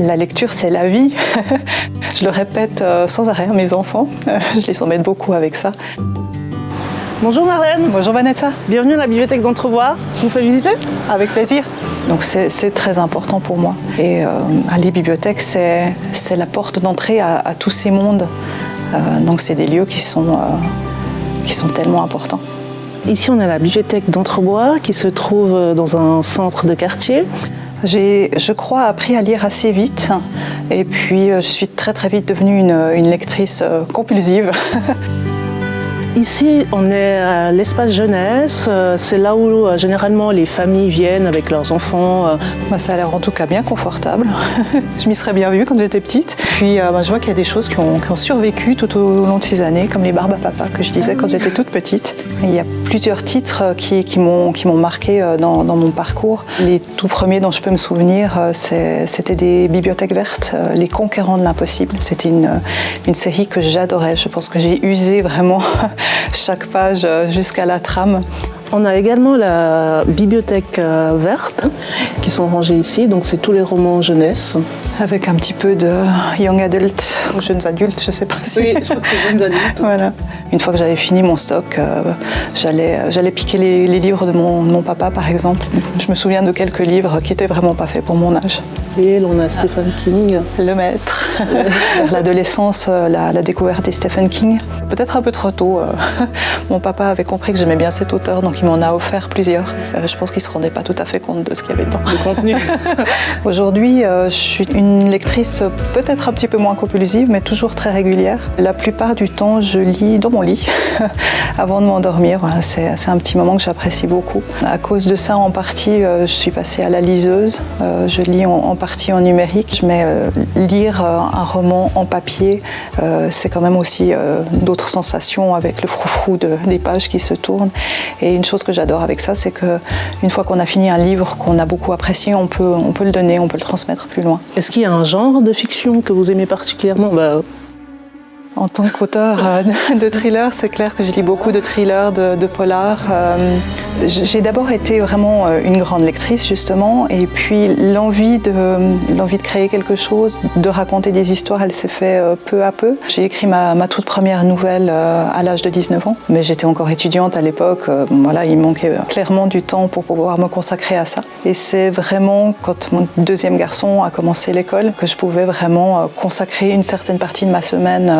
La lecture, c'est la vie. je le répète euh, sans arrêt à mes enfants. Je les embête beaucoup avec ça. Bonjour Marlène. Bonjour Vanessa. Bienvenue à la bibliothèque d'Entrevoix. Je vous fais visiter Avec plaisir. Donc c'est très important pour moi. Et euh, aller bibliothèque, c'est la porte d'entrée à, tous ces mondes. Euh, donc c'est des lieux qui sont, euh, qui sont tellement importants. Ici, on a la bibliothèque d'Entrebois qui se trouve dans un centre de quartier. J'ai, je crois, appris à lire assez vite et puis je suis très très vite devenue une, une lectrice compulsive. Ici, on est à l'espace jeunesse. Euh, c'est là où euh, généralement les familles viennent avec leurs enfants. Euh. Bah, ça a l'air en tout cas bien confortable. je m'y serais bien vue quand j'étais petite. Puis bah, je vois qu'il y a des choses qui ont, survécu tout au long de ces années, comme les barbes à papa que je disais quand j'étais toute petite. il y a plusieurs titres qui, m'ont marqué dans, mon parcours. Les tout premiers dont je peux me souvenir, c'était des bibliothèques vertes, Les Conquérants de l'impossible. C'était une série que j'adorais. Je pense que j'ai usé vraiment chaque page euh, jusqu'à la trame. On a également la bibliothèque euh, verte qui sont rangés ici, donc c'est tous les romans jeunesse. Avec un petit peu de young adult, ou jeunes adultes, je ne sais pas si... Oui, je crois que c'est jeunes adultes. voilà. Une fois que j'avais fini mon stock, euh, j'allais piquer les, livres de mon, mon, papa par exemple. Je me souviens de quelques livres qui n'étaient vraiment pas faits pour mon âge. On a Stephen King. Le maître. L'adolescence, euh, la, la, découverte des Stephen King. Peut-être un peu trop tôt. Mon papa avait compris que j'aimais bien cet auteur, donc il m'en a offert plusieurs. Euh, je pense qu'il ne se rendait pas tout à fait compte de ce qu'il y avait dedans. Le contenu. Aujourd'hui, euh, je suis une lectrice peut-être un petit peu moins compulsive, mais toujours très régulière. La plupart du temps, je lis dans mon lit avant de m'endormir. C'est un petit moment que j'apprécie beaucoup. À cause de ça, en partie, euh, je suis passée à la liseuse. Je lis en partie en numérique, mais lire un roman en papier, c'est quand même aussi d'autres sensations avec le froufrou de, des pages qui se tournent. Et une chose que j'adore avec ça, c'est qu'une fois qu'on a fini un livre qu'on a beaucoup apprécié, on peut, on peut le donner, on peut le transmettre plus loin. Est-ce qu'il y a un genre de fiction que vous aimez particulièrement? Bah, en tant qu'auteur euh, de thriller, c'est clair que je lis beaucoup de thrillers, de, de polars. Euh, j'ai d'abord été vraiment euh, une grande lectrice justement et puis l'envie de, l'envie de créer quelque chose, de raconter des histoires, elle s'est fait peu à peu. J'ai écrit ma, toute première nouvelle à l'âge de 19 ans, mais j'étais encore étudiante à l'époque. Voilà, il manquait clairement du temps pour pouvoir me consacrer à ça. Et c'est vraiment quand mon deuxième garçon a commencé l'école que je pouvais vraiment consacrer une certaine partie de ma semaine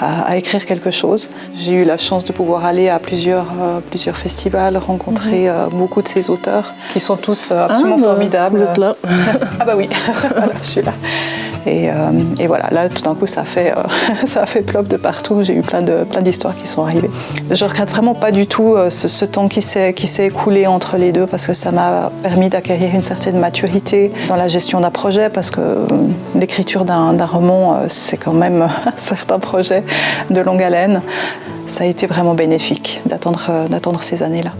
à, écrire quelque chose. J'ai eu la chance de pouvoir aller à plusieurs, euh, plusieurs festivals, rencontrer mhm. euh, beaucoup de ces auteurs qui sont tous euh, absolument ah, bah, formidables. Vous êtes là Ah bah oui, je suis là. Et, et, voilà, là tout d'un coup ça a fait, ça a fait plop de partout, j'ai eu plein d'histoires plein qui sont arrivées. Je regrette vraiment pas du tout ce, ce temps qui s'est écoulé entre les deux parce que ça m'a permis d'acquérir une certaine maturité dans la gestion d'un projet parce que l'écriture d'un roman c'est quand même un certain projet de longue haleine. Ça a été vraiment bénéfique d'attendre ces années-là.